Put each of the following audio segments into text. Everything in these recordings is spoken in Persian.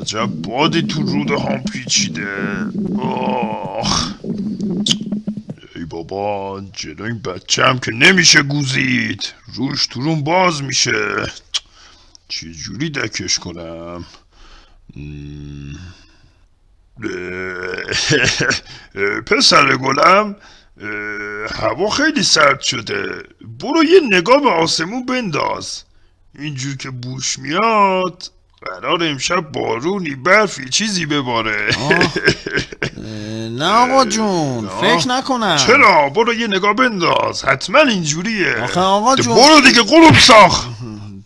عجب بادی تو روده هم پیچیده آخ ای بابا جلو این بچه هم که نمیشه گوزید روش تو روم باز میشه چه جوری دکش کنم پسر گلم هوا خیلی سرد شده برو یه نگاه به آسمون بنداز اینجور که بوش میاد قرار امشب بارونی برفی چیزی بباره. نه آقا جون فکر نکنم. چرا؟ برو یه نگاه بنداز. حتما اینجوریه. آخه آقا جون. برو دیگه قلوب ساخ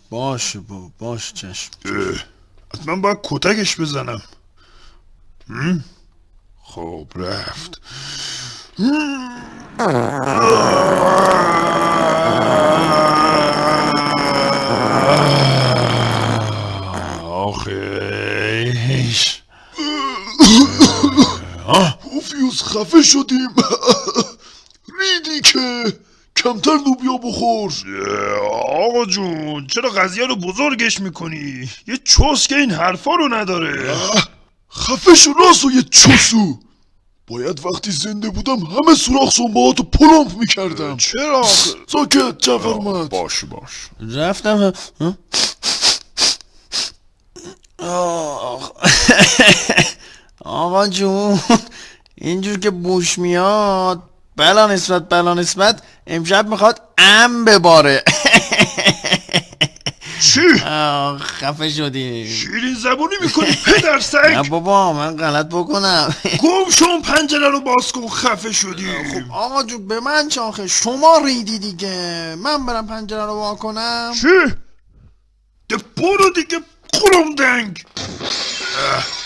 باشه با باش چشم. حتما باید کتکش بزنم؟ خب رفت. آخیش پوفیوس خفه شدیم. ریدی که کمتر لوبیا بخور. آقا جون چرا قضیه رو بزرگش می‌کنی؟ یه چوس که این حرفا رو نداره. خفه شو راسو یه چوسو. باید وقتی زنده بودم همه سوراخ سنباهاتو پلمپ می‌کردم. چرا؟ ساکت جعفر اومد. باش باش. رفتم؟ آخ. آقا جون اینجور که بوش میاد. بلا نسبت بلا نسبت. امشب می‌خواد ام بباره. چی؟ خفه شدی. شیرین زبونی می‌کنی پدر نه سگ بابا من غلط بکنم. گم شون پنجره رو باز کن خفه شدی. خب آقا جون به من چاخه شما ریدی دیگه. من برم پنجره رو وا کنم. چی؟ ده برو دیگه قلم دنگ. Ugh.